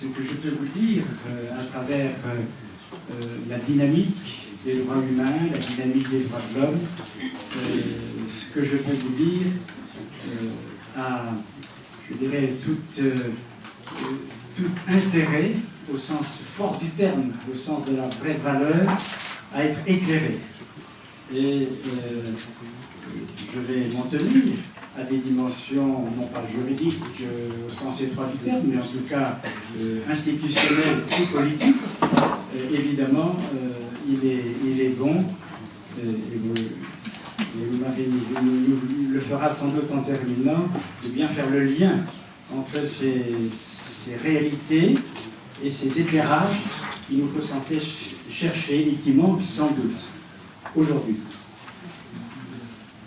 ce que je peux vous dire à travers la dynamique des droits humains, la dynamique des droits de l'homme, ce que je peux vous dire a, je dirais, tout, tout intérêt, au sens fort du terme, au sens de la vraie valeur, à être éclairé. Et je vais m'en tenir à des dimensions, non pas juridiques euh, au sens étroit du terme, mais en tout cas euh, institutionnelles ou politiques, euh, évidemment, il, est, il est bon, et vous, le fera sans doute en terminant, de bien faire le lien entre ces, ces réalités et ces éclairages qu'il nous faut censé chercher et qui manquent sans doute aujourd'hui.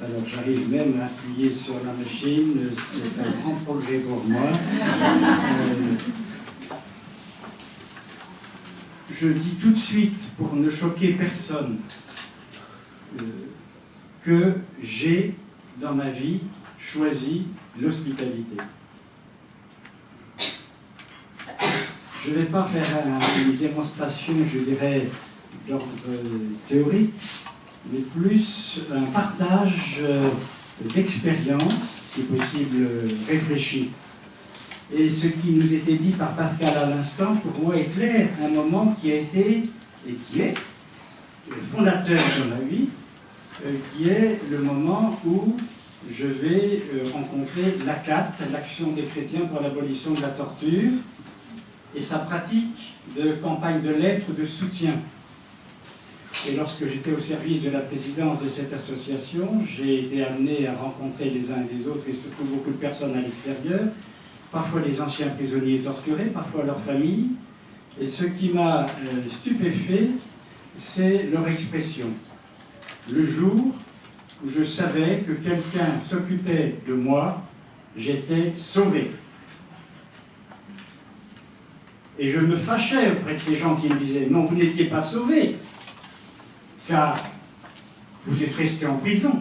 Alors j'arrive même à appuyer sur la machine, c'est un grand projet pour moi. Euh, je dis tout de suite, pour ne choquer personne, euh, que j'ai dans ma vie choisi l'hospitalité. Je ne vais pas faire une démonstration, je dirais, d'ordre théorique, mais plus un partage euh, d'expérience, si possible réfléchi. Et ce qui nous était dit par Pascal à l'instant, pour moi, est clair, un moment qui a été, et qui est, fondateur de ma vie, euh, qui est le moment où je vais euh, rencontrer l'ACAT, l'Action des chrétiens pour l'abolition de la torture, et sa pratique de campagne de lettres de soutien et lorsque j'étais au service de la présidence de cette association, j'ai été amené à rencontrer les uns et les autres, et surtout beaucoup de personnes à l'extérieur, parfois les anciens prisonniers torturés, parfois leurs familles. Et ce qui m'a euh, stupéfait, c'est leur expression. Le jour où je savais que quelqu'un s'occupait de moi, j'étais sauvé. Et je me fâchais auprès de ces gens qui me disaient « Non, vous n'étiez pas sauvé, car vous êtes resté en prison.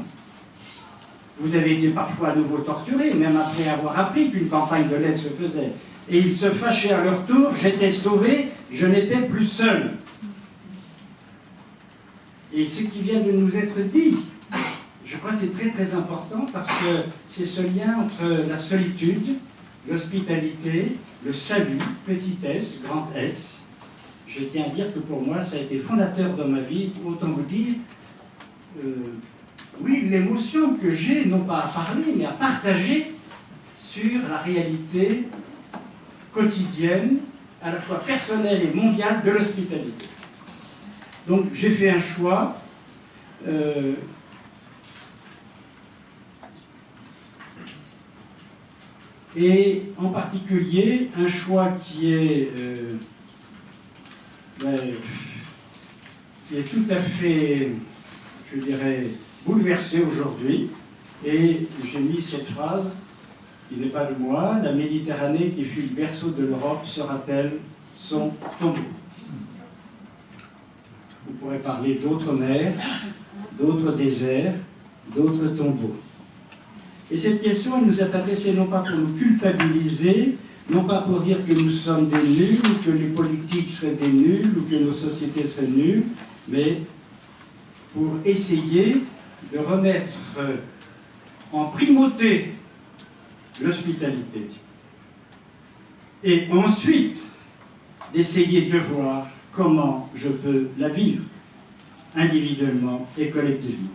Vous avez été parfois à nouveau torturé, même après avoir appris qu'une campagne de l'aide se faisait. Et ils se fâchaient à leur tour, j'étais sauvé, je n'étais plus seul. Et ce qui vient de nous être dit, je crois que c'est très très important parce que c'est ce lien entre la solitude, l'hospitalité, le salut, petit s, grand S, je tiens à dire que pour moi, ça a été fondateur dans ma vie. Autant vous dire, euh, oui, l'émotion que j'ai, non pas à parler, mais à partager sur la réalité quotidienne, à la fois personnelle et mondiale de l'hospitalité. Donc j'ai fait un choix euh, et en particulier un choix qui est euh, qui est tout à fait, je dirais, bouleversé aujourd'hui. Et j'ai mis cette phrase, qui n'est pas de moi, la Méditerranée qui fut le berceau de l'Europe se rappelle son tombeau? Vous pourrez parler d'autres mers, d'autres déserts, d'autres tombeaux. Et cette question, elle nous est adressée non pas pour nous culpabiliser, non pas pour dire que nous sommes des nuls, ou que les politiques seraient des nuls, ou que nos sociétés seraient nulles, mais pour essayer de remettre euh, en primauté l'hospitalité. Et ensuite, d'essayer de voir comment je peux la vivre, individuellement et collectivement.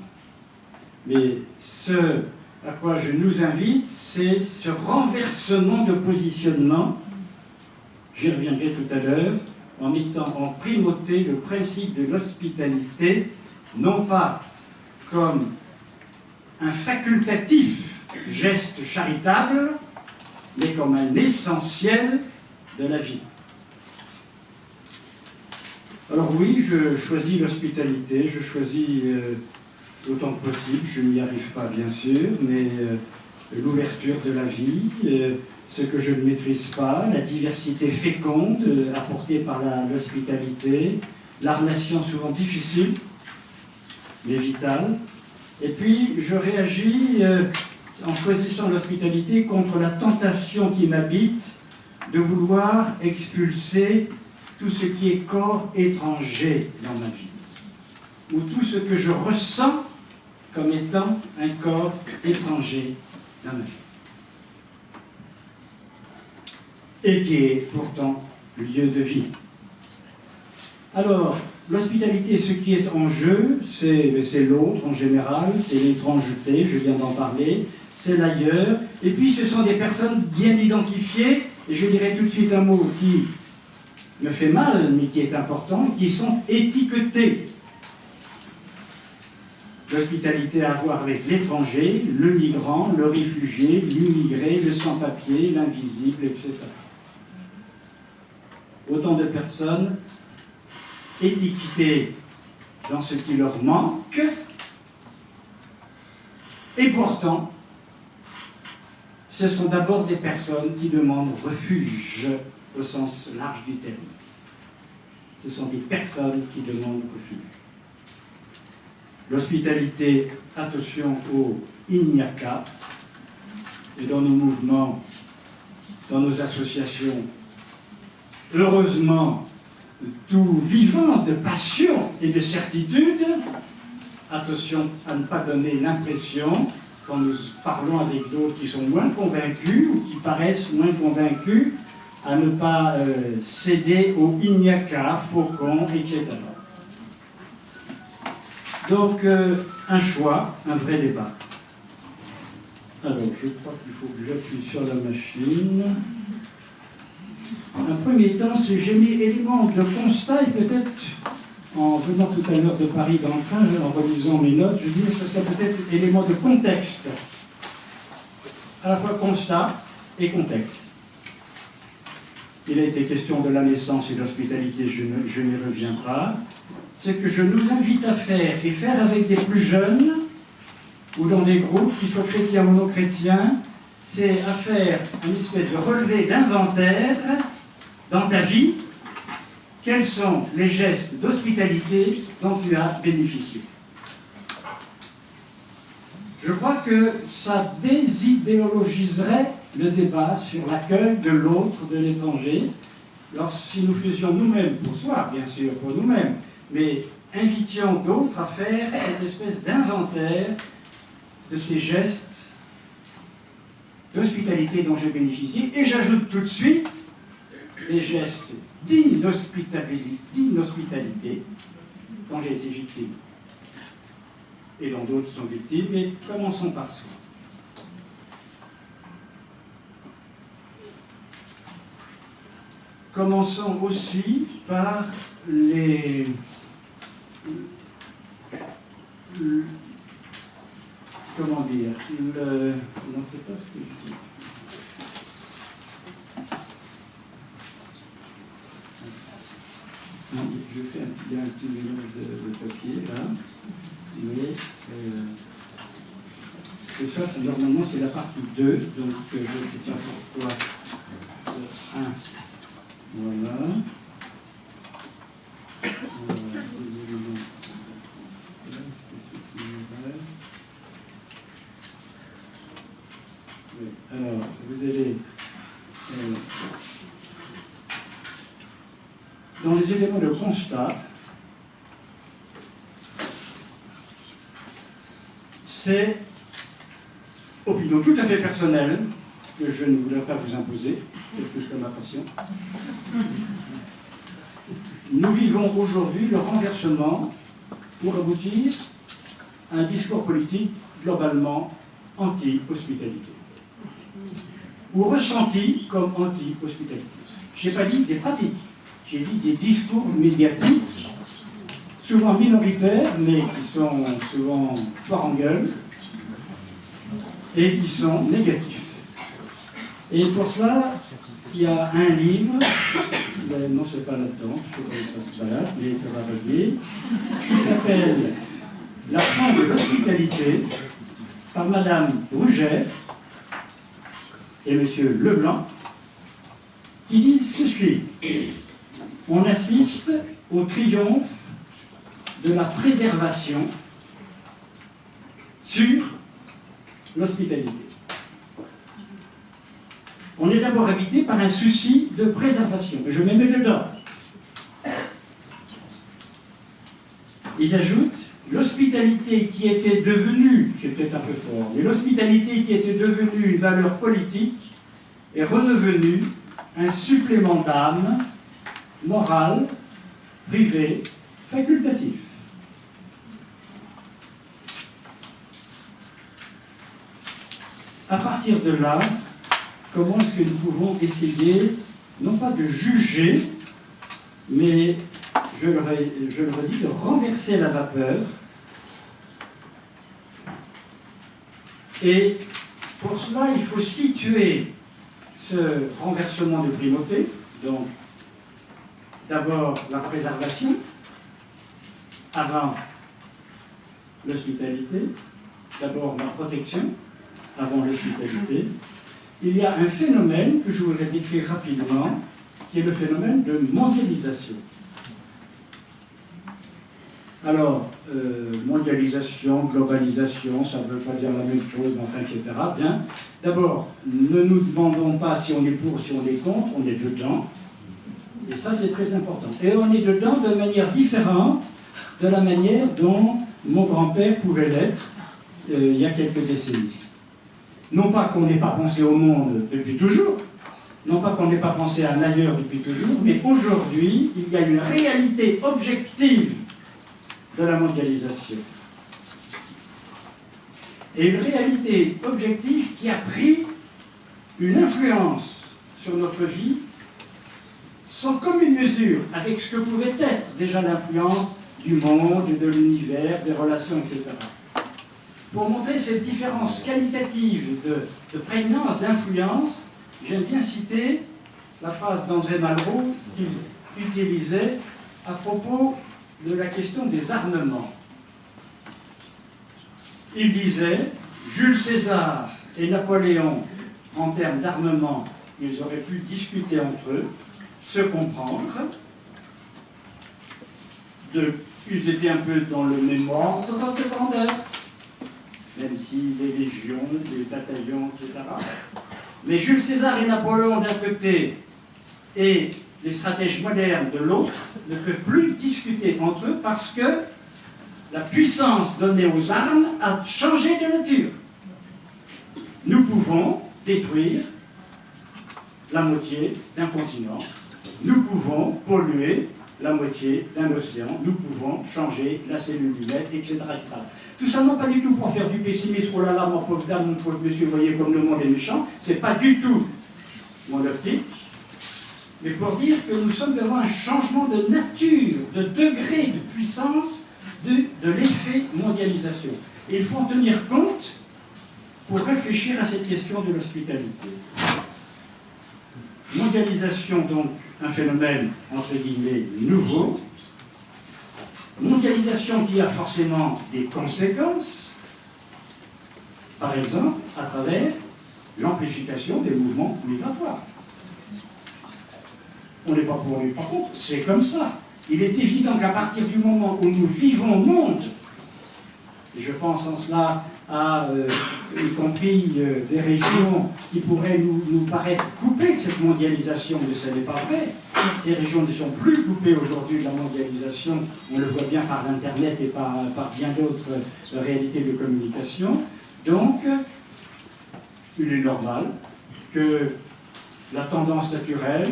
Mais ce à quoi je nous invite, c'est ce renversement de positionnement, j'y reviendrai tout à l'heure, en mettant en primauté le principe de l'hospitalité, non pas comme un facultatif geste charitable, mais comme un essentiel de la vie. Alors oui, je choisis l'hospitalité, je choisis euh, autant que possible. Je n'y arrive pas, bien sûr, mais euh, l'ouverture de la vie, euh, ce que je ne maîtrise pas, la diversité féconde euh, apportée par l'hospitalité, la, relation souvent difficile, mais vitale. Et puis, je réagis en choisissant l'hospitalité contre la tentation qui m'habite de vouloir expulser tout ce qui est corps étranger dans ma vie, ou tout ce que je ressens comme étant un corps étranger dans ma vie. Et qui est pourtant lieu de vie. Alors, l'hospitalité, ce qui est en jeu, c'est l'autre en général, c'est l'étrangeté, je viens d'en parler, c'est l'ailleurs, et puis ce sont des personnes bien identifiées, et je dirais tout de suite un mot qui me fait mal, mais qui est important, qui sont étiquetées. L'hospitalité à voir avec l'étranger, le migrant, le réfugié, l'immigré, le sans-papier, l'invisible, etc. Autant de personnes étiquetées dans ce qui leur manque, et pourtant, ce sont d'abord des personnes qui demandent refuge au sens large du terme. Ce sont des personnes qui demandent refuge. L'hospitalité, attention au ignaka, et dans nos mouvements, dans nos associations, heureusement, tout vivant de passion et de certitude, attention à ne pas donner l'impression, quand nous parlons avec d'autres qui sont moins convaincus ou qui paraissent moins convaincus, à ne pas euh, céder au ignaka, faucon, etc. Donc, euh, un choix, un vrai débat. Alors, je crois qu'il faut que j'appuie sur la machine. Un premier temps, c'est j'ai mis éléments de constat et peut-être en venant tout à l'heure de Paris dans le train, en relisant mes notes, je dis que ce serait peut-être élément de contexte. À la fois constat et contexte. Il a été question de la naissance et de l'hospitalité, je, n'y reviens pas. Ce que je nous invite à faire, et faire avec des plus jeunes, ou dans des groupes, qu'ils soient chrétiens ou non chrétiens, c'est à faire une espèce de relevé d'inventaire dans ta vie, quels sont les gestes d'hospitalité dont tu as bénéficié? Je crois que ça désidéologiserait le débat sur l'accueil de l'autre, de l'étranger, si nous faisions nous-mêmes, pour soi bien sûr, pour nous-mêmes, mais invitions d'autres à faire cette espèce d'inventaire de ces gestes d'hospitalité dont j'ai bénéficié, et j'ajoute tout de suite les gestes d'inhospitalité dont j'ai été victime, et dont d'autres sont victimes, mais commençons par soi. Commençons aussi par les... Comment dire le, Non, c'est pas ce que je dis. Je fais un, a un petit mélange de, papier là. Mais euh, que ça, c'est normalement c'est la partie 2, donc euh, je sais pas pourquoi. 1. Voilà. Alors, vous avez euh, dans les éléments de constat, c'est opinion tout à fait personnelle que je ne voudrais pas vous imposer, c'est Nous vivons aujourd'hui le renversement pour aboutir à un discours politique globalement anti-hospitalité, ou ressenti comme anti-hospitalité. Je n'ai pas dit des pratiques, j'ai dit des discours médiatiques, souvent minoritaires, mais qui sont souvent fort en gueule, et qui sont négatifs. Et pour cela, il y a un livre, non c'est pas là-dedans, je sais pas ça se balade, mais ça va revenir, qui s'appelle La fin de l'hospitalité par Madame Rouget et Monsieur Leblanc, qui disent ceci. On assiste au triomphe de la préservation sur l'hospitalité. On est d'abord habité par un souci de préservation. Je me mets dedans. Ils ajoutent l'hospitalité qui était devenue, c'est peut-être un peu fort, mais l'hospitalité qui était devenue une valeur politique est redevenue un supplément d'âme morale, privé, facultatif. À partir de là, comment est-ce que nous pouvons essayer, non pas de juger, mais je le, redis, de renverser la vapeur. Et pour cela, il faut situer ce renversement de primauté, donc d'abord la préservation, avant l'hospitalité, d'abord la protection, avant l'hospitalité. Il y a un phénomène que je voudrais décrire rapidement, qui est le phénomène de mondialisation. Alors, euh, mondialisation, globalisation, ça ne veut pas dire la même chose, enfin, etc. Bien. D'abord, ne nous demandons pas si on est pour ou si on est contre, on est dedans. Et ça, c'est très important. Et on est dedans de manière différente de la manière dont mon grand-père pouvait l'être euh, il y a quelques décennies. Non pas qu'on n'ait pas pensé au monde depuis toujours, non pas qu'on n'ait pas pensé à un ailleurs depuis toujours, mais aujourd'hui, il y a une réalité objective de la mondialisation. Et une réalité objective qui a pris une influence sur notre vie sans commune mesure avec ce que pouvait être déjà l'influence du monde, de l'univers, des relations, etc. Pour montrer cette différence qualitative de, de prégnance, d'influence, j'aime bien citer la phrase d'André Malraux qu'il utilisait à propos de la question des armements. Il disait, Jules César et Napoléon, en termes d'armement, ils auraient pu discuter entre eux, se comprendre, de, ils étaient un peu dans le même ordre. De grandeur, même si les légions, les bataillons, etc. Mais Jules César et Napoléon d'un côté, et les stratèges modernes de l'autre ne peuvent plus discuter entre eux parce que la puissance donnée aux armes a changé de nature. Nous pouvons détruire la moitié d'un continent, nous pouvons polluer la moitié d'un océan, nous pouvons changer la cellule humaine, etc., etc. Tout ça, non pas du tout pour faire du pessimisme, oh là là, mon pauvre dame, mon pauvre monsieur, voyez comme le monde est méchant, c'est pas du tout mon optique, mais pour dire que nous sommes devant un changement de nature, de degré de puissance de, l'effet mondialisation. Il faut en tenir compte pour réfléchir à cette question de l'hospitalité. Mondialisation, donc, un phénomène, entre guillemets, nouveau. Mondialisation qui a forcément des conséquences, par exemple, à travers l'amplification des mouvements migratoires on n'est pas pour, on pas contre, c'est comme ça. Il est évident qu'à partir du moment où nous vivons au monde, et je pense en cela à, euh, y compris euh, des régions qui pourraient nous, paraître coupées de cette mondialisation, mais ce n'est pas vrai. Ces régions ne sont plus coupées aujourd'hui de la mondialisation, on le voit bien par Internet et par, par bien d'autres euh, réalités de communication. Donc, il est normal que la tendance naturelle,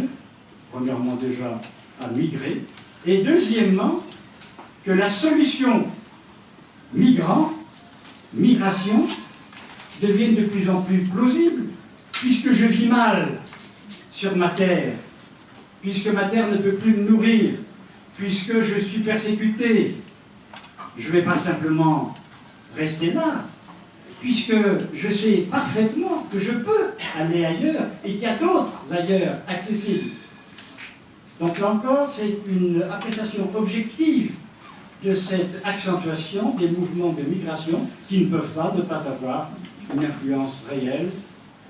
premièrement déjà, à migrer, et deuxièmement, que la solution migrant, migration, devienne de plus en plus plausible, puisque je vis mal sur ma terre, puisque ma terre ne peut plus me nourrir, puisque je suis persécuté, je ne vais pas simplement rester là, puisque je sais parfaitement que je peux aller ailleurs et qu'il y a d'autres ailleurs accessibles. Donc là encore, c'est une appréciation objective de cette accentuation des mouvements de migration qui ne peuvent pas ne pas avoir une influence réelle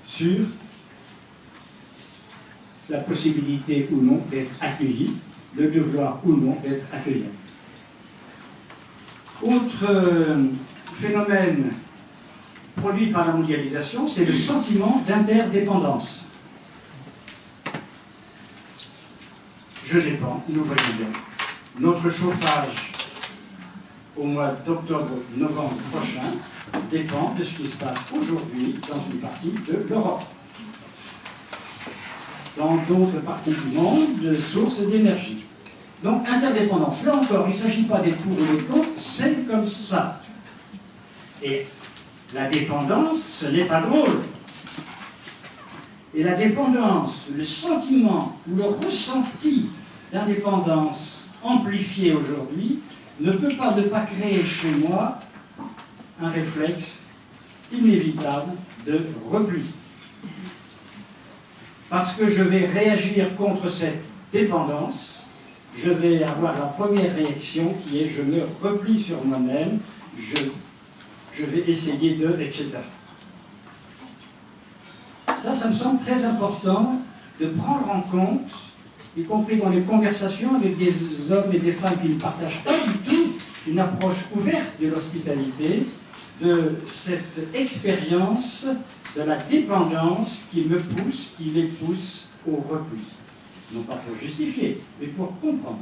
sur la possibilité ou non d'être accueilli, le devoir ou non d'être accueilli. Autre euh, phénomène produit par la mondialisation, c'est le sentiment d'interdépendance. Je dépends, nous voyons bien. Notre chauffage au mois d'octobre-novembre prochain dépend de ce qui se passe aujourd'hui dans une partie de l'Europe. Dans d'autres parties du monde, de sources d'énergie. Donc, interdépendance. Là encore, il ne s'agit pas des pour ou des contre, c'est comme ça. Et la dépendance, ce n'est pas drôle. Et la dépendance, le sentiment ou le ressenti d'indépendance amplifié aujourd'hui ne peut pas ne pas créer chez moi un réflexe inévitable de repli. Parce que je vais réagir contre cette dépendance, je vais avoir la première réaction qui est je me replie sur moi-même, je, vais essayer de, etc. Ça, ça me semble très important de prendre en compte, y compris dans les conversations avec des hommes et des femmes qui ne partagent pas du tout une approche ouverte de l'hospitalité, de cette expérience de la dépendance qui me pousse, qui les pousse au repli. Non pas pour justifier, mais pour comprendre,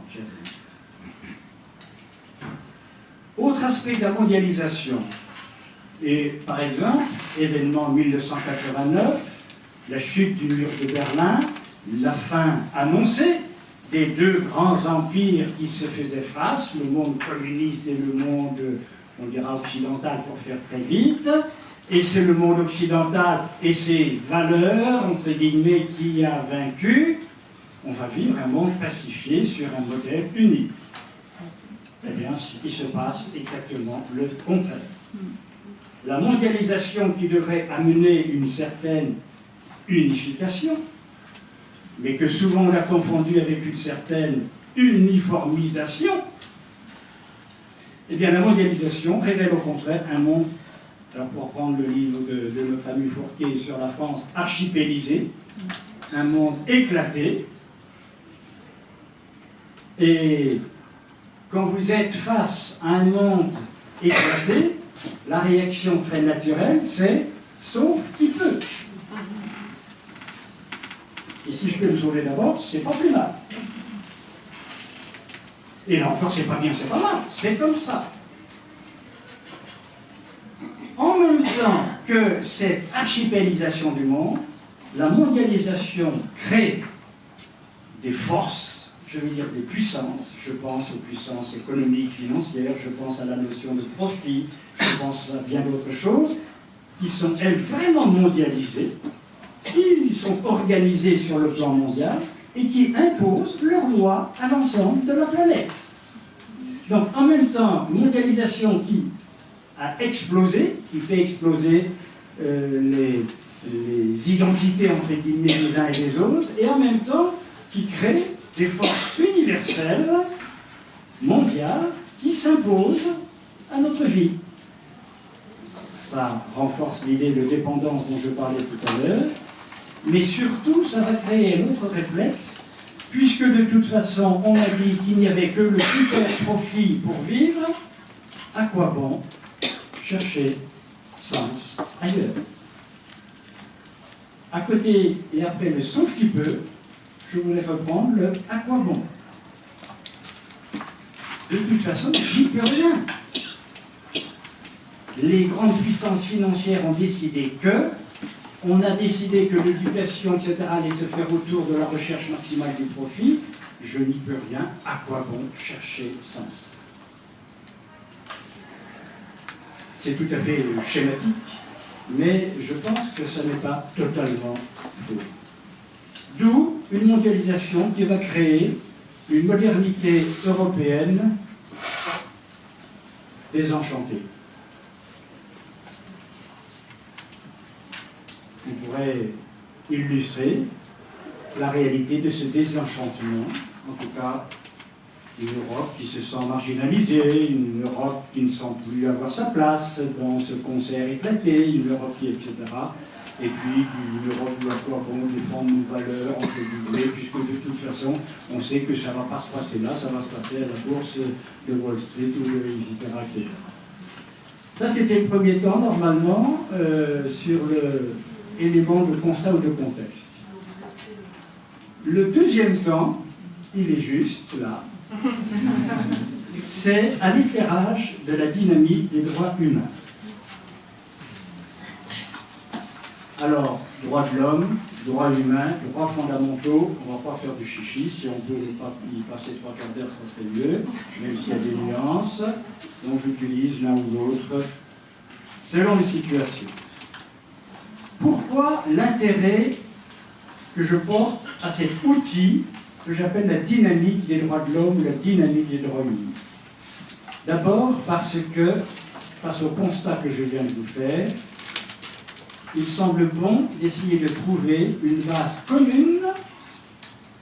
Autre aspect de la mondialisation. Et par exemple, événement 1989, la chute du mur de Berlin, la fin annoncée des deux grands empires qui se faisaient face, le monde communiste et le monde, on dira occidental pour faire très vite, et c'est le monde occidental et ses valeurs, entre guillemets, qui a vaincu, on va vivre un monde pacifié sur un modèle unique. Eh bien, il se passe exactement le contraire. La mondialisation qui devrait amener une certaine unification, mais que souvent on a confondu avec une certaine uniformisation, eh bien la mondialisation révèle au contraire un monde, alors pour prendre le livre de, de notre ami Fourquet sur la France, archipélisé, un monde éclaté, et quand vous êtes face à un monde éclaté, la réaction très naturelle, c'est sauf qui peut. Et si je peux me sauver d'abord, c'est pas plus mal. Et là encore, c'est pas bien, c'est pas mal. C'est comme ça. En même temps que cette archipélisation du monde, la mondialisation crée des forces, je veux dire des puissances. Je pense aux puissances économiques, financières, je pense à la notion de profit, je pense à bien d'autres choses, qui sont, elles, vraiment mondialisées, ils sont organisés sur le plan mondial et qui imposent leurs lois à l'ensemble de la planète. Donc en même temps, une mondialisation qui a explosé, qui fait exploser euh, les, les, identités entre guillemets des uns et des autres, et en même temps qui crée des forces universelles, mondiales, qui s'imposent à notre vie. Ça renforce l'idée de dépendance dont je parlais tout à l'heure, mais surtout, ça va créer un autre réflexe, puisque de toute façon, on a dit qu'il n'y avait que le super profit pour vivre, à quoi bon chercher sens ailleurs? À côté et après le sauf qui peut, je voulais reprendre le à quoi bon De toute façon, j'y peux rien. Les grandes puissances financières ont décidé que on a décidé que l'éducation, etc., allait se faire autour de la recherche maximale du profit, je n'y peux rien, à quoi bon chercher sens? C'est tout à fait schématique, mais je pense que ce n'est pas totalement faux. D'où une mondialisation qui va créer une modernité européenne désenchantée. qui illustrer la réalité de ce désenchantement, en tout cas une Europe qui se sent marginalisée, une Europe qui ne sent plus avoir sa place dans ce concert éclaté, une Europe qui, etc. Et puis une Europe où quoi bon défendre nos valeurs, entre guillemets, puisque de toute façon, on sait que ça ne va pas se passer là, ça va se passer à la bourse de Wall Street ou de etc. etc. Ça, c'était le premier temps, normalement, euh, sur le, éléments de constat ou de contexte. Le deuxième temps, il est juste là. C'est à l'éclairage de la dynamique des droits humains. Alors, droits de l'homme, droits humains, droits fondamentaux, on ne va pas faire du chichi, si on peut y passer trois quarts d'heure, ça serait mieux, même s'il y a des nuances, donc j'utilise l'un ou l'autre, selon les situations. Pourquoi l'intérêt que je porte à cet outil que j'appelle la dynamique des droits de l'homme ou la dynamique des droits humains? D'abord parce que, face au constat que je viens de vous faire, il semble bon d'essayer de trouver une base commune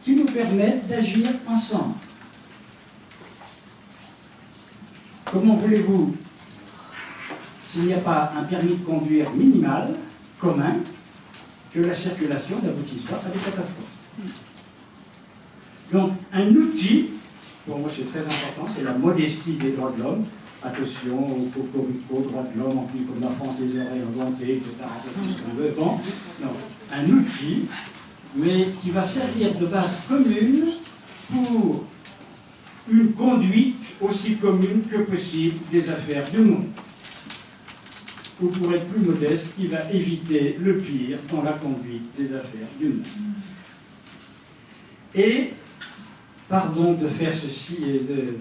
qui nous permette d'agir ensemble. Comment voulez-vous, s'il n'y a pas un permis de conduire minimal, commun, que la circulation n'aboutisse pas à des catastrophes Donc, un outil, pour moi c'est très important, c'est la modestie des droits de l'homme, attention au cocorico, droit de l'homme, en plus comme la France des oreilles inventées, etc. Veut. Bon, non. Un outil, mais qui va servir de base commune pour une conduite aussi commune que possible des affaires du monde. Ou pour être plus modeste, qui va éviter le pire dans la conduite des affaires du monde. Et, pardon de faire ceci et de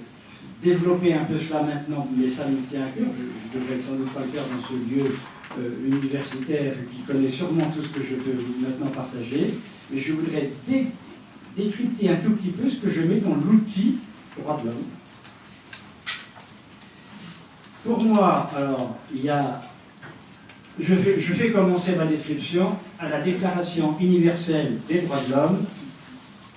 développer un peu cela maintenant, mais ça me tient à cœur. Je ne devrais sans doute pas le faire dans ce lieu euh, universitaire qui connaît sûrement tout ce que je peux maintenant partager, mais je voudrais décrypter un tout petit peu ce que je mets dans l'outil droit de l'homme. Pour moi, alors, il y a. Je fais, commencer ma description à la Déclaration universelle des droits de l'homme,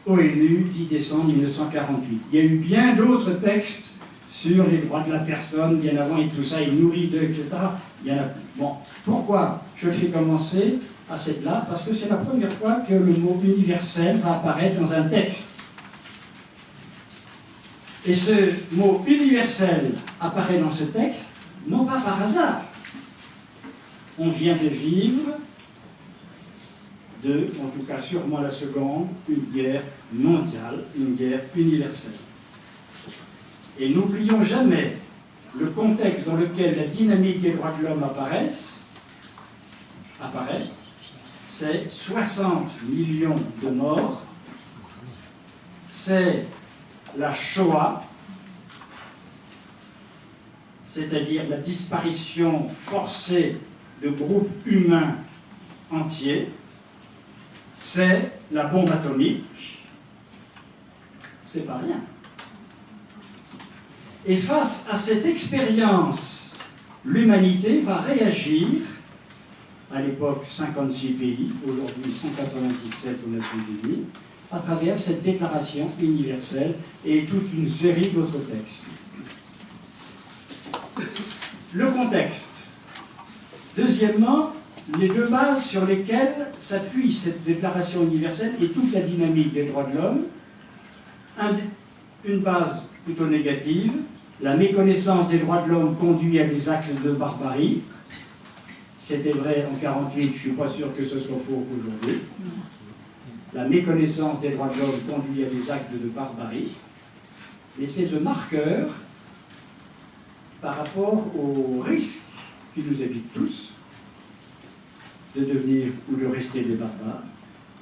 ONU, 10 décembre 1948. Il y a eu bien d'autres textes sur les droits de la personne, bien avant et tout ça, il nourrit d'eux, etc. Il y en a Bon, pourquoi je fais commencer à cette là? Parce que c'est la première fois que le mot universel va apparaître dans un texte. Et ce mot universel apparaît dans ce texte, non pas par hasard. On vient de vivre de, en tout cas sûrement la seconde, une guerre mondiale, une guerre universelle. Et n'oublions jamais le contexte dans lequel la dynamique des droits de l'homme apparaissent, apparaît, c'est 60 millions de morts, c'est la Shoah, c'est-à-dire la disparition forcée de groupes humains entiers, c'est la bombe atomique, c'est pas rien. Et face à cette expérience, l'humanité va réagir, à l'époque 56 pays, aujourd'hui 197 aux Nations Unies, à travers cette déclaration universelle et toute une série d'autres textes. Le contexte. Deuxièmement, les deux bases sur lesquelles s'appuie cette déclaration universelle et toute la dynamique des droits de l'homme. Une base plutôt négative, la méconnaissance des droits de l'homme conduit à des actes de barbarie. C'était vrai en 1948, je ne suis pas sûr que ce soit faux aujourd'hui. La méconnaissance des droits de l'homme conduit à des actes de barbarie. L'espèce de marqueur par rapport au risque qui nous habite tous de devenir ou de rester des barbares.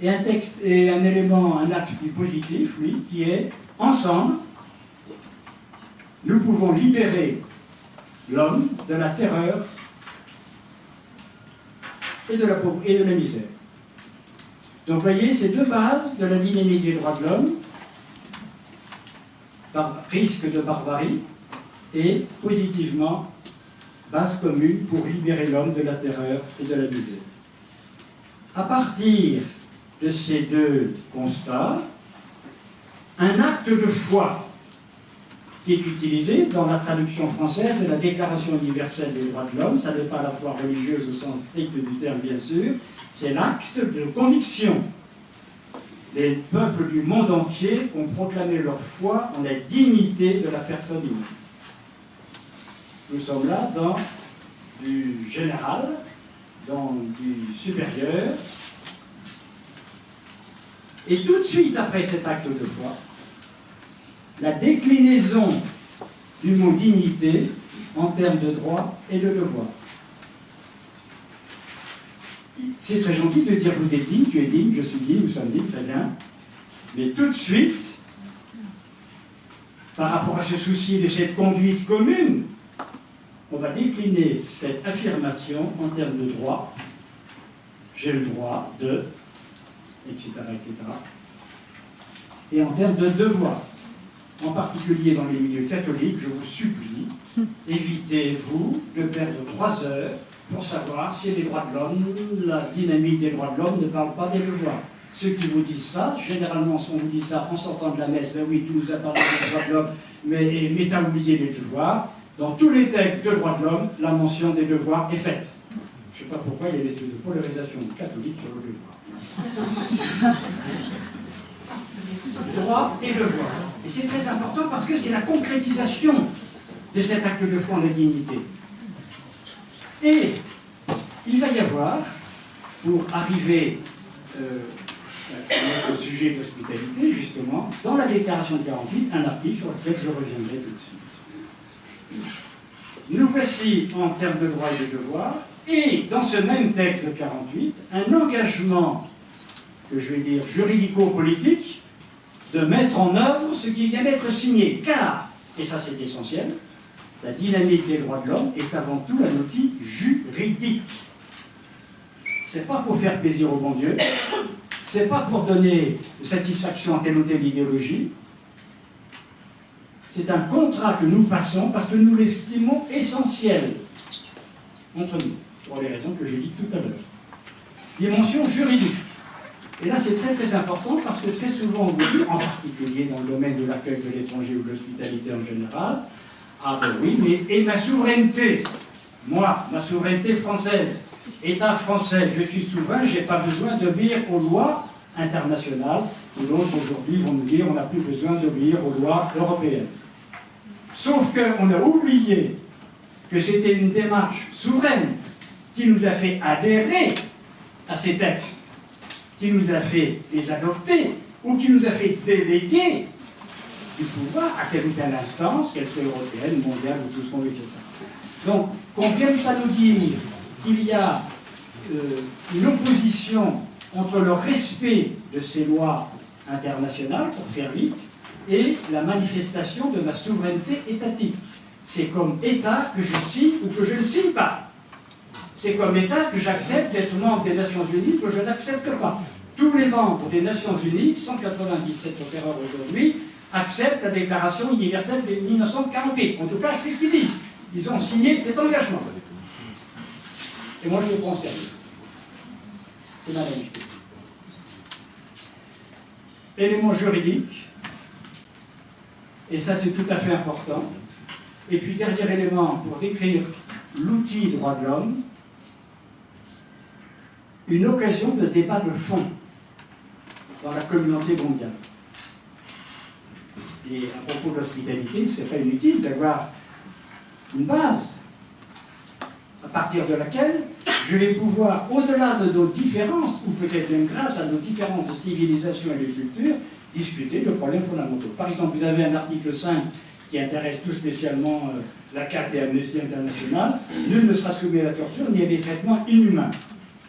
Et un texte et un élément, un acte plus positif, oui, qui est ensemble, nous pouvons libérer l'homme de la terreur et de la et de la misère. Donc vous voyez, ces deux bases de la dynamique des droits de l'homme, risque de barbarie, et positivement, base commune pour libérer l'homme de la terreur et de la misère. À partir de ces deux constats, un acte de foi qui est utilisé dans la traduction française de la Déclaration universelle des droits de l'homme. Ça n'est pas la foi religieuse au sens strict du terme, bien sûr. C'est l'acte de conviction. Les peuples du monde entier ont proclamé leur foi en la dignité de la personne humaine. Nous sommes là dans du général, dans du supérieur. Et tout de suite après cet acte de foi, la déclinaison du mot dignité en termes de droit et de devoir. C'est très gentil de dire vous êtes digne, tu es digne, je suis digne, nous sommes dignes, très bien. Mais tout de suite, par rapport à ce souci de cette conduite commune, on va décliner cette affirmation en termes de droit. J'ai le droit de, etc., etc. Et en termes de devoir. En particulier dans les milieux catholiques, je vous supplie, évitez-vous de perdre trois heures pour savoir si les droits de l'homme, la dynamique des droits de l'homme ne parle pas des devoirs. Ceux qui vous disent ça, généralement, on vous dit ça en sortant de la messe, ben oui, tu nous as parlé des droits de l'homme, mais, mais tu as oublié les devoirs. Dans tous les textes de droits de l'homme, la mention des devoirs est faite. Je ne sais pas pourquoi il y a des de polarisation catholique sur le devoir. Droit et devoir. Et c'est très important parce que c'est la concrétisation de cet acte de foi en la dignité. Et il va y avoir, pour arriver euh, au sujet d'hospitalité, justement, dans la déclaration de 48, un article sur lequel je reviendrai tout de suite. Nous voici en termes de droits et de devoirs, et dans ce même texte de 48, un engagement, que je vais dire juridico-politique, de mettre en œuvre ce qui vient d'être signé. Car, et ça c'est essentiel, la dynamique des droits de l'homme est avant tout un outil juridique. C'est pas pour faire plaisir au bon Dieu, c'est pas pour donner satisfaction à telle ou telle idéologie. C'est un contrat que nous passons parce que nous l'estimons essentiel entre nous, pour les raisons que j'ai dites tout à l'heure. Dimension juridique. Et là, c'est très très important parce que très souvent, on vous dit, en particulier dans le domaine de l'accueil de l'étranger ou de l'hospitalité en général, ah ben oui, mais et ma souveraineté? Moi, ma souveraineté française, État français, je suis souverain, je n'ai pas besoin d'obéir aux lois internationales. D'autres aujourd'hui vont nous dire on n'a plus besoin d'obéir aux lois européennes. Sauf qu'on a oublié que c'était une démarche souveraine qui nous a fait adhérer à ces textes, qui nous a fait les adopter, ou qui nous a fait déléguer du pouvoir à telle ou telle instance, qu'elle soit européenne, mondiale ou tout ce qu'on veut dire. Donc, qu'on ne vienne pas nous dire qu'il y a euh, une opposition entre le respect de ces lois internationales, pour faire vite, et la manifestation de ma souveraineté étatique. C'est comme État que je signe ou que je ne signe pas. C'est comme État que j'accepte d'être membre des Nations Unies que je n'accepte pas. Tous les membres des Nations Unies, 197 opérateurs aujourd'hui, acceptent la Déclaration universelle de 1948. En tout cas, c'est ce qu'ils disent. Ils ont signé cet engagement. Et moi, je le prends C'est ma Élément juridique, et ça c'est tout à fait important. Et puis, dernier élément pour décrire l'outil droit de l'homme, une occasion de débat de fond dans la communauté mondiale. Et à propos de l'hospitalité, ce n'est pas inutile d'avoir une base à partir de laquelle je vais pouvoir, au-delà de nos différences, ou peut-être même grâce à nos différentes civilisations et de cultures, discuter de problèmes fondamentaux. Par exemple, vous avez un article 5 qui intéresse tout spécialement euh, la carte et Amnesty International, nul ne sera soumis à la torture ni à des traitements inhumains.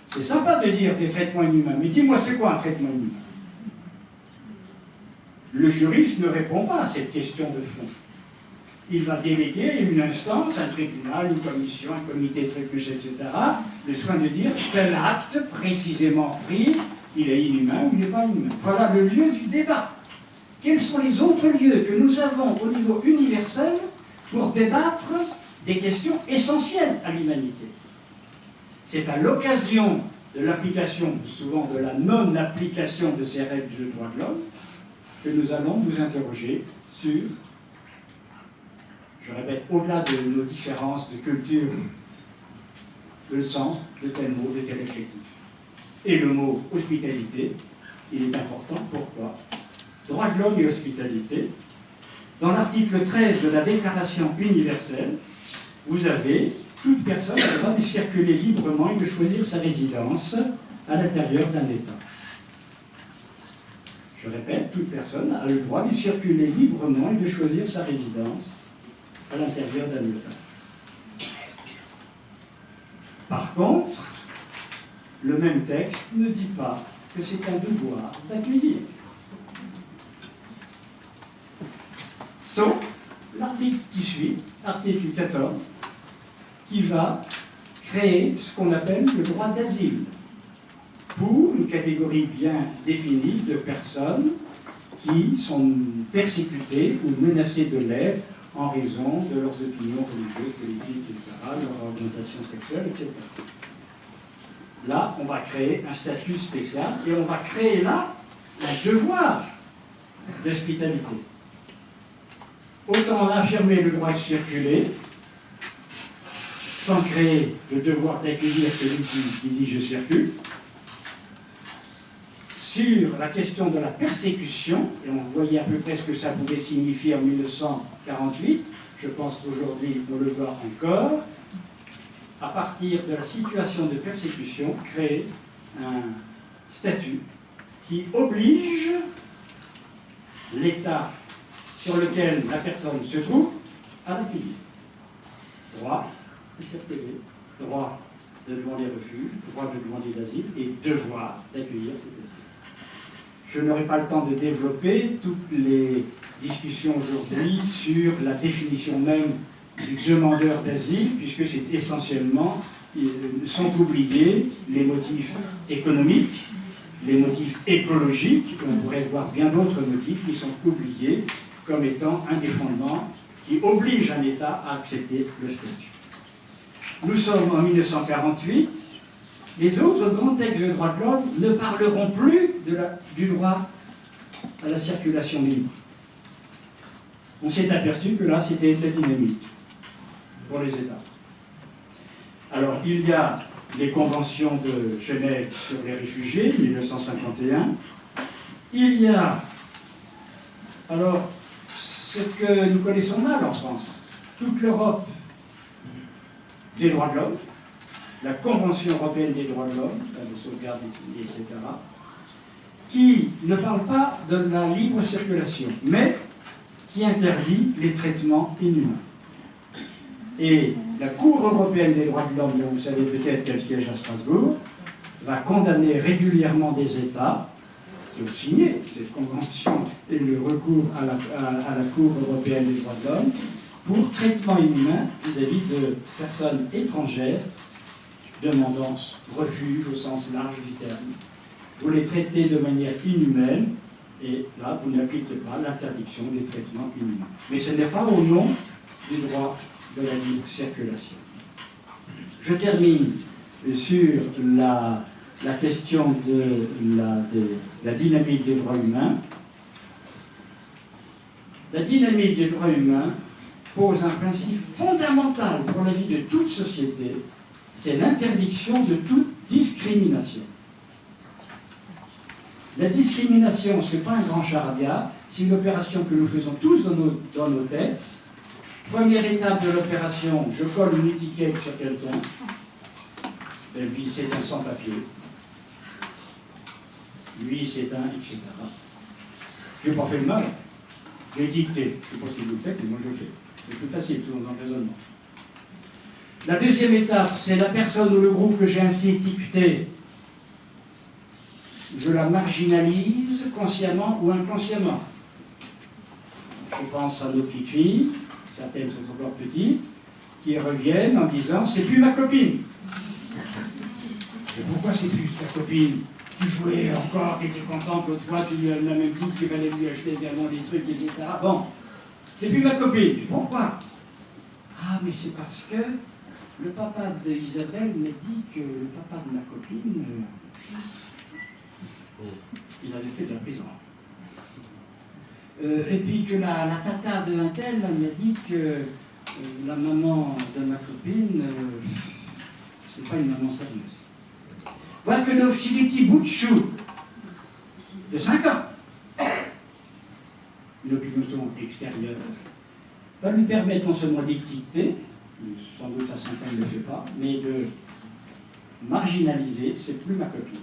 C'est sympa de dire des traitements inhumains, mais dis-moi c'est quoi un traitement inhumain? Le juriste ne répond pas à cette question de fond il va déléguer une instance, un tribunal, une commission, un comité trébuche, etc., le soin de dire tel acte précisément pris, il est inhumain ou il n'est pas inhumain. Voilà le lieu du débat. Quels sont les autres lieux que nous avons au niveau universel pour débattre des questions essentielles à l'humanité? C'est à l'occasion de l'application, souvent de la non-application de ces règles de droit de l'homme, que nous allons nous interroger sur je répète, au-delà de nos différences de culture, le sens de tel mot, de tel adjectif. Et le mot hospitalité, il est important. Pourquoi? Droit de l'homme et hospitalité. Dans l'article 13 de la Déclaration universelle, vous avez toute personne a le droit de circuler librement et de choisir sa résidence à l'intérieur d'un État. Je répète, toute personne a le droit de circuler librement et de choisir sa résidence à l'intérieur d'un État. Par contre, le même texte ne dit pas que c'est un devoir d'accueillir. Sauf l'article qui suit, article 14, qui va créer ce qu'on appelle le droit d'asile pour une catégorie bien définie de personnes qui sont persécutées ou menacées de l'être en raison de leurs opinions religieuses, politiques, etc., leur orientation sexuelle, etc. Là, on va créer un statut spécial et on va créer là un devoir d'hospitalité. Autant affirmer le droit de circuler, sans créer le devoir d'accueillir celui qui, dit je circule. Sur la question de la persécution, et on voyait à peu près ce que ça pouvait signifier en 1948, je pense qu'aujourd'hui on le voit encore, à partir de la situation de persécution, créer un statut qui oblige l'État sur lequel la personne se trouve à l'accueillir. Droit de circuler, droit de demander refuge, droit de demander l'asile et devoir d'accueillir ces personnes. Je n'aurai pas le temps de développer toutes les discussions aujourd'hui sur la définition même du demandeur d'asile, puisque c'est essentiellement, sont oubliés les motifs économiques, les motifs écologiques, on pourrait voir bien d'autres motifs qui sont oubliés comme étant un des fondements qui oblige un État à accepter le statut. Nous sommes en 1948, les autres grands textes de droit de l'homme ne parleront plus du droit à la circulation libre. On s'est aperçu que là, c'était la dynamique pour les États. Alors, il y a les conventions de Genève sur les réfugiés, 1951. Il y a, alors, ce que nous connaissons mal en France, toute l'Europe des droits de l'homme, la Convention européenne des droits de l'homme, de sauvegarde, etc., qui ne parle pas de la libre circulation, mais qui interdit les traitements inhumains. Et la Cour européenne des droits de l'homme, dont vous savez peut-être qu'elle siège à Strasbourg, va condamner régulièrement des États qui ont signé cette convention et le recours à la, Cour européenne des droits de l'homme pour traitement inhumain vis-à-vis de personnes étrangères demandant refuge au sens large du terme. Vous les traitez de manière inhumaine et là, vous n'appliquez pas l'interdiction des traitements inhumains. Mais ce n'est pas au nom du droit de la libre circulation. Je termine sur la, question de la, dynamique des droits humains. La dynamique des droits humains pose un principe fondamental pour la vie de toute société, c'est l'interdiction de toute discrimination. La discrimination, ce n'est pas un grand charabia, c'est une opération que nous faisons tous dans nos têtes. Première étape de l'opération, je colle une étiquette sur quelqu'un, et puis c'est un sans-papier. Lui, c'est un, etc. Je n'ai pas fait le mal, j'ai dicté. Je ne sais pas si vous le mais moi je le fais. C'est plus facile, tout dans le raisonnement. La deuxième étape, c'est la personne ou le groupe que j'ai ainsi étiqueté. Je la marginalise consciemment ou inconsciemment. Je pense à nos petites filles, certaines sont encore petites, qui reviennent en disant c'est plus ma copine. Mais pourquoi c'est plus ta copine? Tu jouais encore, tu étais contente l'autre fois, tu lui as la même coupe, tu allais lui acheter également des trucs, etc. Bon, c'est plus ma copine. Pourquoi? Ah, mais c'est parce que le papa d'Isabelle m'a dit que le papa de ma copine, euh, il avait fait de la prison. Euh, et puis que la, tata de un tel m'a dit que euh, la maman de ma copine, c'est pas une maman sérieuse. Voilà que le petit bout de chou de 5 ans une opinion extérieure, va lui permettre non seulement d'équiter, sans doute à 5 ans il ne le fait pas, mais de marginaliser, c'est plus ma copine.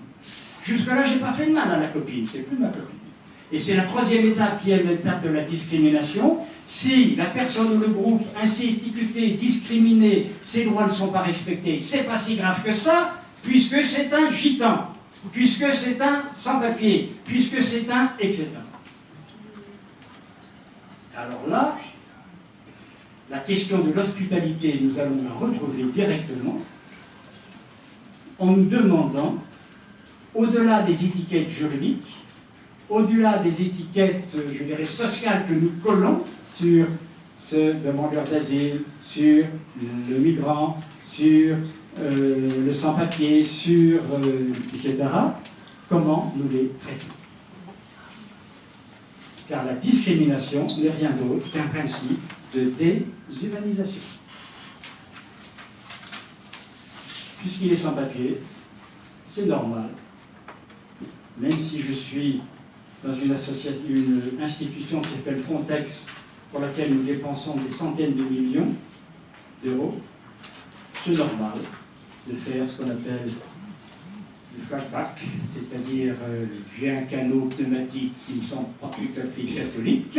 Jusque-là, j'ai pas fait de mal à la copine, c'est plus ma copine. Et c'est la troisième étape qui est l'étape de la discrimination. Si la personne ou le groupe ainsi étiqueté, discriminé, ses droits ne sont pas respectés, c'est pas si grave que ça, puisque c'est un gitan, puisque c'est un sans-papier, puisque c'est un etc. Alors là, la question de l'hospitalité, nous allons la retrouver directement en nous demandant, au-delà des étiquettes juridiques, au-delà des étiquettes, je dirais, sociales que nous collons sur ce demandeur d'asile, sur le migrant, sur euh, le sans-papier, sur euh, etc., comment nous les traitons? Car la discrimination n'est rien d'autre qu'un principe de déshumanisation. Puisqu'il est sans papier, c'est normal, même si je suis dans une, association, une institution qui s'appelle Frontex, pour laquelle nous dépensons des centaines de millions d'euros, c'est normal de faire ce qu'on appelle le flashback, c'est-à-dire euh, j'ai un canot pneumatique qui me semble pas tout à fait catholique,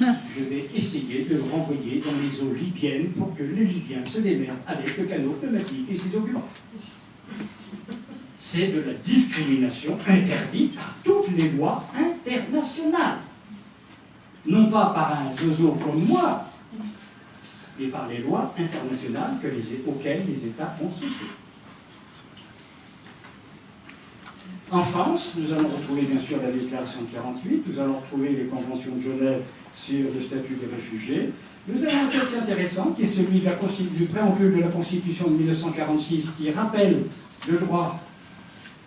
je vais essayer de le renvoyer dans les eaux libyennes pour que les Libyens se démerdent avec le canot pneumatique et ses documents. C'est de la discrimination interdite par toutes les lois internationales. Non pas par un zozo comme moi, mais par les lois internationales que les, auxquelles les États ont souscrit. En France, nous allons retrouver bien sûr la déclaration de 48, nous allons retrouver les conventions de Genève sur le statut des réfugiés. Nous avons un texte intéressant qui est celui du préambule de la Constitution de 1946 qui rappelle le droit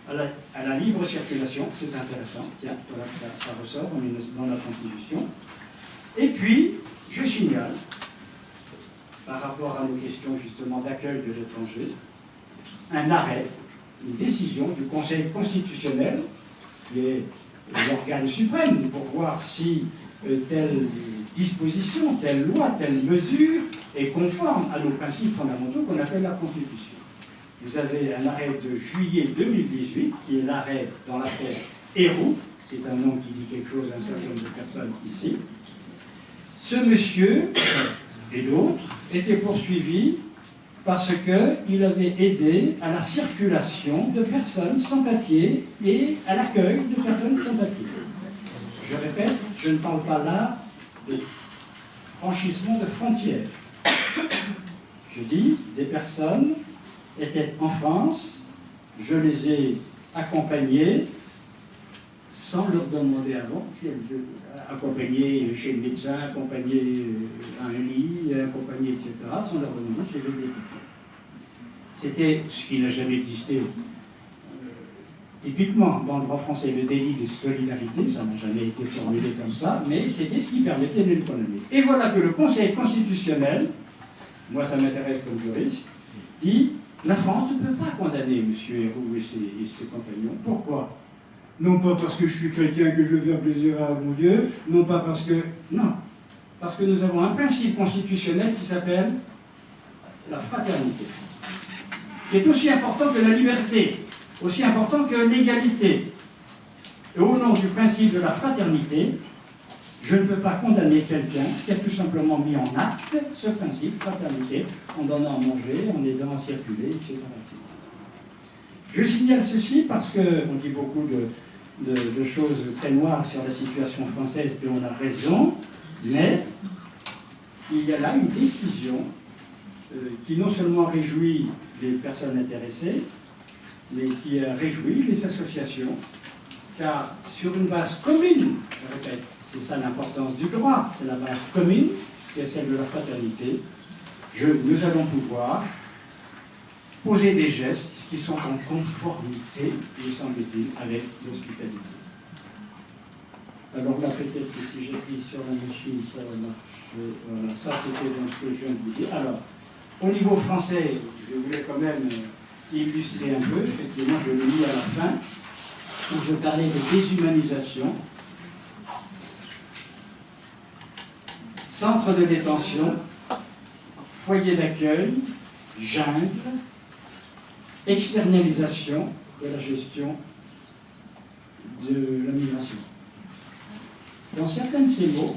à la, libre circulation. C'est intéressant, tiens, voilà, ça, ça ressort dans la Constitution. Et puis, je signale, par rapport à nos questions justement d'accueil de l'étranger, un arrêt une décision du Conseil constitutionnel, qui est l'organe suprême pour voir si euh, telle disposition, telle loi, telle mesure est conforme à nos principes fondamentaux qu'on appelle la Constitution. Vous avez un arrêt de juillet 2018, qui est l'arrêt dans l'affaire Héroux, c'est un nom qui dit quelque chose à un certain nombre de personnes ici. Ce monsieur et d'autres étaient poursuivis parce qu'il avait aidé à la circulation de personnes sans papier et à l'accueil de personnes sans papier. Je répète, je ne parle pas là de franchissement de frontières. Je dis, des personnes étaient en France, je les ai accompagnées sans leur demander avant si elles accompagnées chez le médecin, accompagnées un lit, accompagnées, etc., sans leur demander si elles étaient c'était ce qui n'a jamais existé. Euh, typiquement, dans le droit français, le délit de solidarité, ça n'a jamais été formulé comme ça, mais c'était ce qui permettait de le. Et voilà que le Conseil constitutionnel, moi ça m'intéresse comme juriste, dit la France ne peut pas condamner M. Héroux et ses, compagnons. Pourquoi? Non pas parce que je suis chrétien, que je veux faire plaisir à mon Dieu, non pas parce que... Non, parce que nous avons un principe constitutionnel qui s'appelle la fraternité qui est aussi important que la liberté, aussi important que l'égalité. Et au nom du principe de la fraternité, je ne peux pas condamner quelqu'un qui a tout simplement mis en acte ce principe, fraternité, en donnant à manger, en aidant à circuler, etc. Je signale ceci parce qu'on dit beaucoup de, choses très noires sur la situation française et on a raison, mais il y a là une décision euh, qui non seulement réjouit les personnes intéressées, mais qui réjouit les associations, car sur une base commune, je répète, c'est ça l'importance du droit, c'est la base commune, qui est celle de la fraternité, nous allons pouvoir poser des gestes qui sont en conformité, me semble-t-il, avec l'hospitalité. Alors là, peut-être que si j'appuie sur la machine, ça va marcher. Voilà, ça c'était donc ce que je viens de vous dire. Alors, au niveau français, je voulais quand même euh, illustrer un peu, effectivement, je l'ai mis à la fin, où je parlais de déshumanisation. Centre de détention, foyer d'accueil, jungle, externalisation de la gestion de la migration. dans certains de ces mots,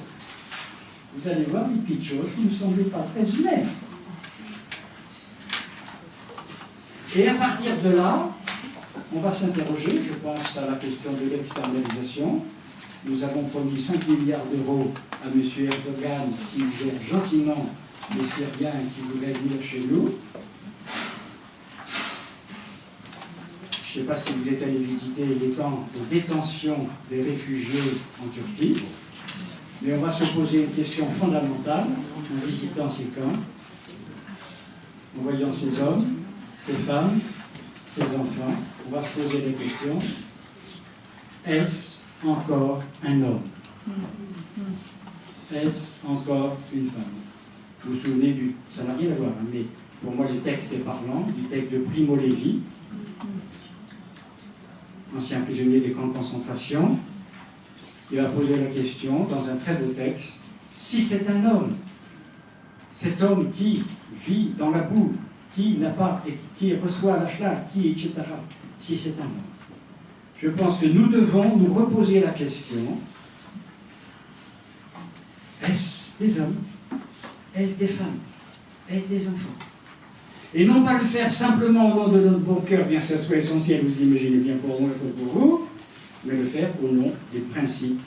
vous allez voir des petites choses qui ne me semblaient pas très humaines. Et à partir de là, on va s'interroger, je pense à la question de l'externalisation. Nous avons promis 5 milliards d'euros à M. Erdogan s'il gère gentiment les Syriens qui voudraient venir chez nous. Je ne sais pas si vous êtes allé visiter les camps de détention des réfugiés en Turquie, mais on va se poser une question fondamentale en visitant ces camps, en voyant ces hommes, ces femmes, ces enfants. On va se poser la question, est-ce encore un homme Est-ce encore une femme? Vous vous souvenez du... Ça n'a rien à voir, hein, mais pour moi le texte est parlant, du texte de Primo Levi, ancien prisonnier des camps de concentration, il a posé la question dans un très beau texte, si c'est un homme, cet homme qui vit dans la boue, qui n'a pas, qui reçoit la qui, etc., si c'est un homme. Je pense que nous devons nous reposer la question, est-ce des hommes? Est-ce des femmes? Est-ce des enfants? Et non pas le faire simplement au nom de notre bon cœur, bien que ça soit essentiel, vous imaginez bien pour moi et pour vous, mais le faire au nom des principes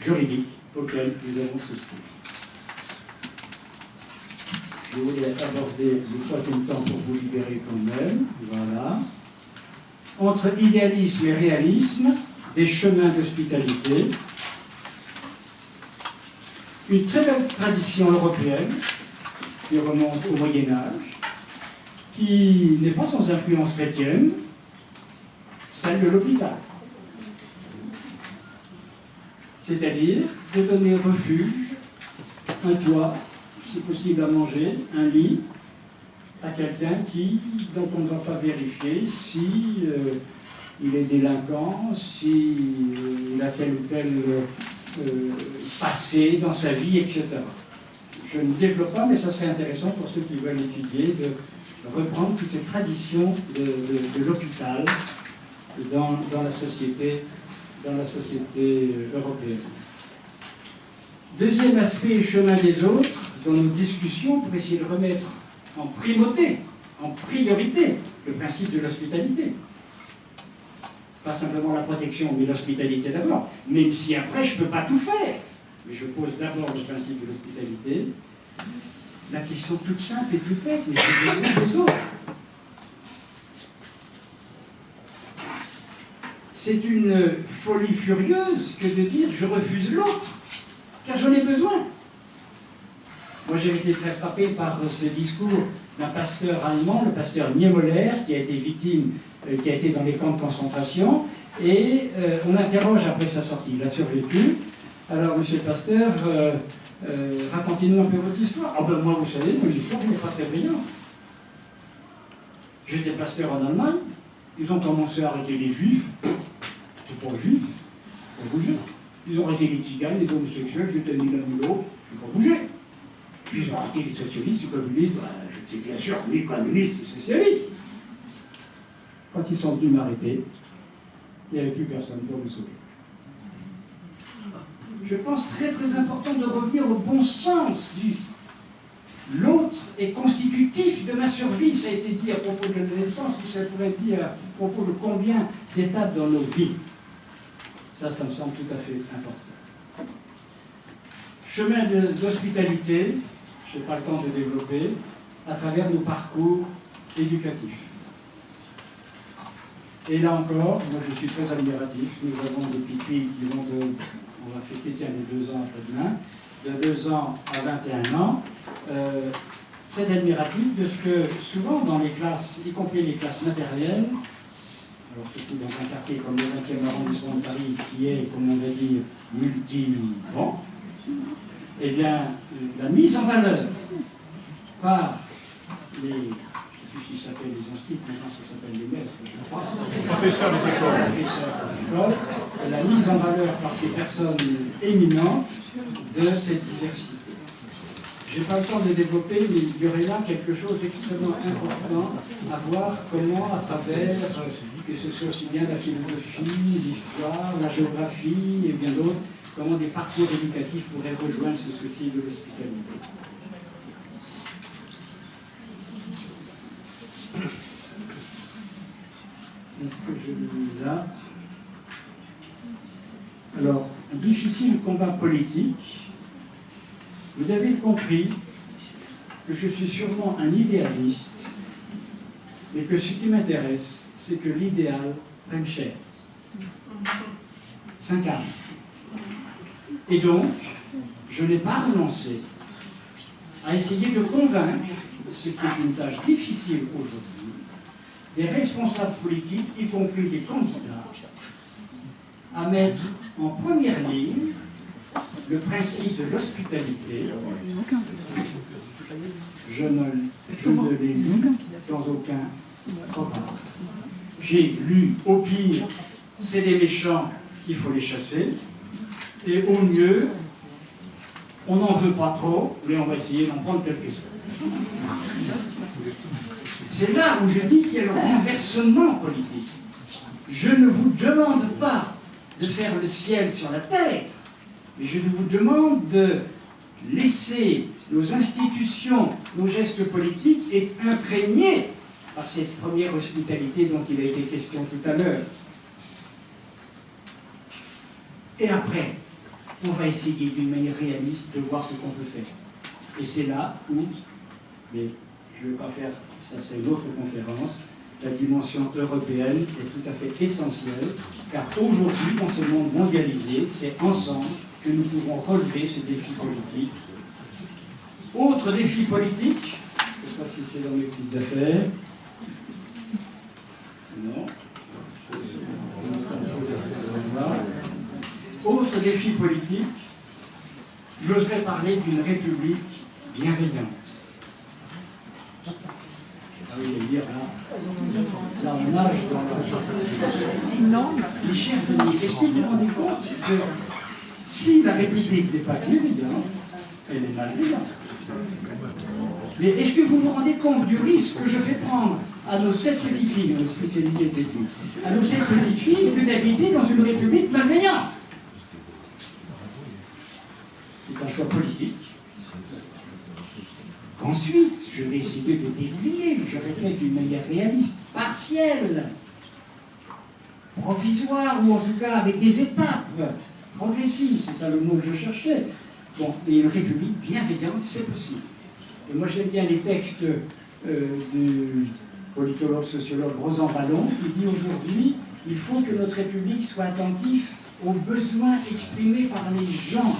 juridiques auxquels nous avons souscrit. Je voulais aborder le troisième temps pour vous libérer quand même. Voilà. Entre idéalisme et réalisme, des chemins d'hospitalité. Une très belle tradition européenne qui remonte au Moyen Âge, qui n'est pas sans influence chrétienne, celle de l'hôpital. C'est-à-dire de donner refuge, un toit, si possible à manger, un lit, à quelqu'un qui, dont on ne va pas vérifier si euh, il est délinquant, si euh, il a tel ou tel euh, passé dans sa vie, etc. Je ne développe pas, mais ça serait intéressant pour ceux qui veulent étudier de reprendre toute cette tradition de, l'hôpital dans, la société, dans la société européenne. Deuxième aspect, chemin des autres, dans nos discussions pour essayer de remettre en primauté, en priorité, le principe de l'hospitalité. Pas simplement la protection, mais l'hospitalité d'abord. Même si après, je ne peux pas tout faire mais je pose d'abord le principe de l'hospitalité. La question toute simple et toute bête, mais j'ai besoin des autres. C'est une folie furieuse que de dire je refuse l'autre, car j'en ai besoin. Moi j'ai été très frappé par ce discours d'un pasteur allemand, le pasteur Niemoller, qui a été victime, euh, qui a été dans les camps de concentration, et euh, on interroge après sa sortie, il a survécu, alors, monsieur le pasteur, euh, euh, racontez-nous un peu votre histoire. Ah ben moi, vous savez, mon histoire n'est pas très brillante. J'étais pasteur en Allemagne, ils ont commencé à arrêter les juifs, c'est pas pas bouger. Ils ont arrêté les tziganes, les homosexuels, j'étais ni l'un ni l'autre, je pas bouger. Ont arrêté les socialistes, les communistes, bah, j'étais bien sûr ni communiste ni socialiste. Quand ils sont venus m'arrêter, il n'y avait plus personne pour me sauver je pense, très très important de revenir au bon sens du l'autre est constitutif de ma survie. Ça a été dit à propos de la naissance, mais ça pourrait être dit à propos de combien d'étapes dans nos vies. Ça, ça me semble tout à fait important. Chemin d'hospitalité, je n'ai pas le temps de développer, à travers nos parcours éducatifs. Et là encore, moi je suis très admiratif. Nous avons qui vont de on va fêter tiens, les deux ans après-demain, de 2 ans à 21 ans, euh, très admiratif de ce que souvent dans les classes, y compris les classes matérielles, alors surtout dans un quartier comme le 20e arrondissement de Paris, qui est, comme on va dire, multi-bon, eh bien, la mise en valeur par les qui s'appelle les instituts, maintenant ça s'appelle les maîtres, je crois. Professeurs des écoles. La mise en valeur par ces personnes éminentes de cette diversité. je n'ai pas le temps de développer, mais il y aurait là quelque chose d'extrêmement important à voir comment, à travers, que ce soit aussi bien la philosophie, l'histoire, la géographie et bien d'autres, comment des parcours éducatifs pourraient rejoindre ce souci de l'hospitalité. Est-ce Alors, difficile combat politique. Vous avez compris que je suis sûrement un idéaliste, mais que ce qui m'intéresse, c'est que l'idéal prenne cher, s'incarne. Et donc, je n'ai pas renoncé à essayer de convaincre, ce qui est une tâche difficile aujourd'hui, des responsables politiques, y compris des candidats, à mettre en première ligne le principe de l'hospitalité. Je ne, l'ai lu dans aucun programme. J'ai lu, au pire, c'est des méchants, il faut les chasser, et au mieux, on n'en veut pas trop, mais on va essayer d'en prendre quelques-uns. C'est là où je dis qu'il y a le renversement politique. Je ne vous demande pas de faire le ciel sur la terre, mais je vous demande de laisser nos institutions, nos gestes politiques être imprégnés par cette première hospitalité dont il a été question tout à l'heure. Et après, on va essayer d'une manière réaliste de voir ce qu'on peut faire. Et c'est là où, mais je ne vais pas faire ça c'est une autre conférence, la dimension européenne est tout à fait essentielle, car aujourd'hui, dans ce monde mondialisé, c'est ensemble que nous pouvons relever ce défi politique. Autre défi politique, je ne sais pas si c'est dans mes petites affaires. Non. Autre défi politique, j'oserais parler d'une république bienveillante. Ah oui, dire là, là on nage dans la... Non. Mes chers amis, est-ce que vous vous rendez compte que si la République n'est pas bienveillante, elle est malveillante? Mais est-ce que vous vous rendez compte du risque que je fais prendre à nos sept petites filles, à nos sept petites filles, que d'habiter dans une République malveillante C'est un choix politique Ensuite, je vais essayer de déplier, je répète d'une manière réaliste, partielle, provisoire, ou en tout cas avec des étapes progressives, c'est ça le mot que je cherchais. Bon, et une république bienveillante, c'est possible. Et moi j'aime bien les textes euh, du politologue, sociologue Rosan Ballon, qui dit aujourd'hui, il faut que notre république soit attentive aux besoins exprimés par les gens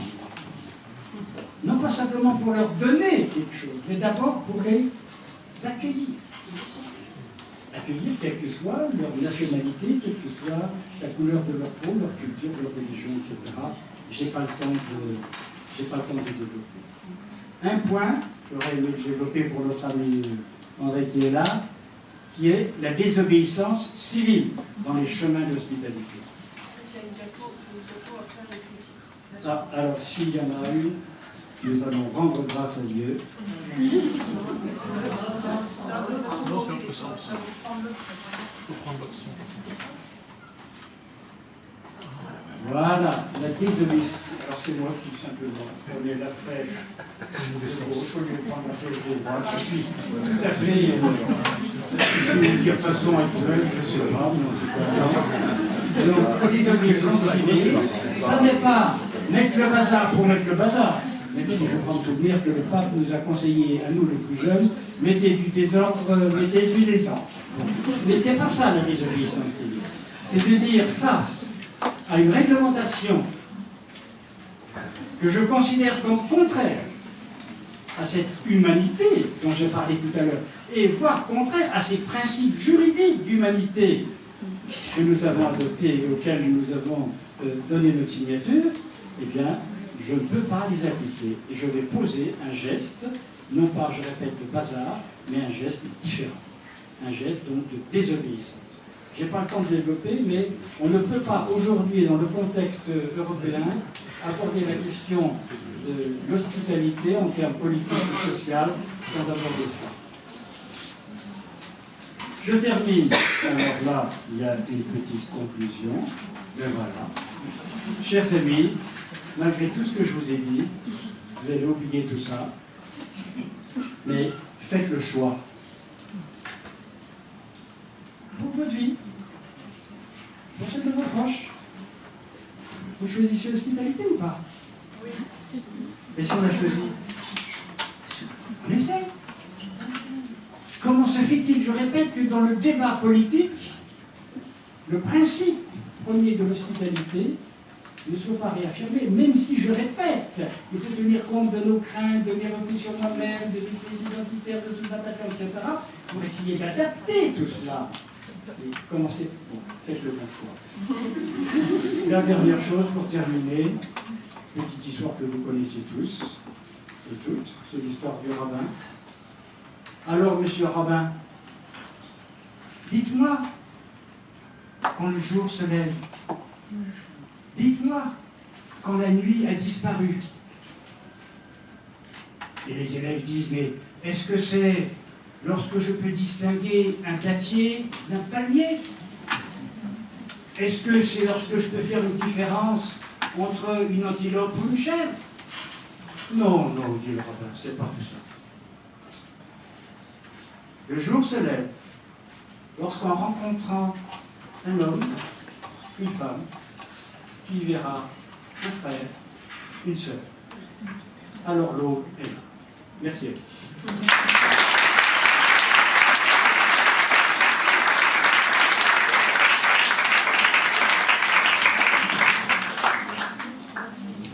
non pas simplement pour leur donner quelque chose, mais d'abord pour les accueillir. Accueillir quelle que soit leur nationalité, quelle que soit la couleur de leur peau, leur culture, leur religion, etc. Je n'ai pas le temps de, pas le temps de développer. Un point, j'aurais aimé développer pour notre ami André qui est là, qui est la désobéissance civile dans les chemins d'hospitalité. Ah, alors, s'il y en a une, nous allons rendre grâce à Dieu. Voilà, la désobéissance. Alors c'est moi tout simplement. Prenez la flèche de gauche au lieu de prendre la flèche de droite. Je suis tout à fait. Euh, dire façon actuelle, je ne sais pas, mais en tout cas. Donc, désobéissance civile, ça n'est pas mettre le bazar pour mettre le bazar. Même si je prends souvenir que le pape nous a conseillé, à nous les plus jeunes, mettez du désordre, mettez du désordre. Mais ce n'est pas ça la désobéissance civile. C'est de dire face à une réglementation que je considère comme contraire à cette humanité dont j'ai parlé tout à l'heure, et voire contraire à ces principes juridiques d'humanité que nous avons adoptés et auxquels nous avons euh, donné notre signature, eh bien, je ne peux pas les appliquer. Et je vais poser un geste, non pas, je répète, de bazar, mais un geste différent. Un geste donc de désobéissance. Je n'ai pas le temps de développer, mais on ne peut pas aujourd'hui, dans le contexte européen, aborder la question de l'hospitalité en termes politiques et sociaux sans aborder ça. Je termine. Alors là, il y a une petite conclusion. Ben voilà. Chers amis, malgré tout ce que je vous ai dit, vous allez oublier tout ça, mais faites le choix. Pour votre vie, pour ceux de vos proches, vous choisissez l'hospitalité ou pas? Oui. Et si on a choisi? On essaie. Comment se fait-il, je répète, que dans le débat politique, le principe premier de l'hospitalité ne soit pas réaffirmé, même si, je répète, il faut tenir compte de nos craintes, de mes revenus sur moi-même, de mes identitaires, de tout l'attaquant, etc., pour essayer d'adapter tout cela. Et commencez, bon, faites le bon choix. La dernière chose, pour terminer, petite histoire que vous connaissez tous et toutes, c'est l'histoire du rabbin. Alors, monsieur rabbin, dites-moi, quand le jour se lève, dites-moi, quand la nuit a disparu. Et les élèves disent, mais est-ce que c'est lorsque je peux distinguer un dattier d'un palmier? Est-ce que c'est lorsque je peux faire une différence entre une antilope ou une chèvre? Non, non, dit le rabbin, c'est pas tout ça. Le jour se lève lorsqu'en rencontrant un homme, une femme, tu verras un frère, une sœur. Alors l'eau est là. Merci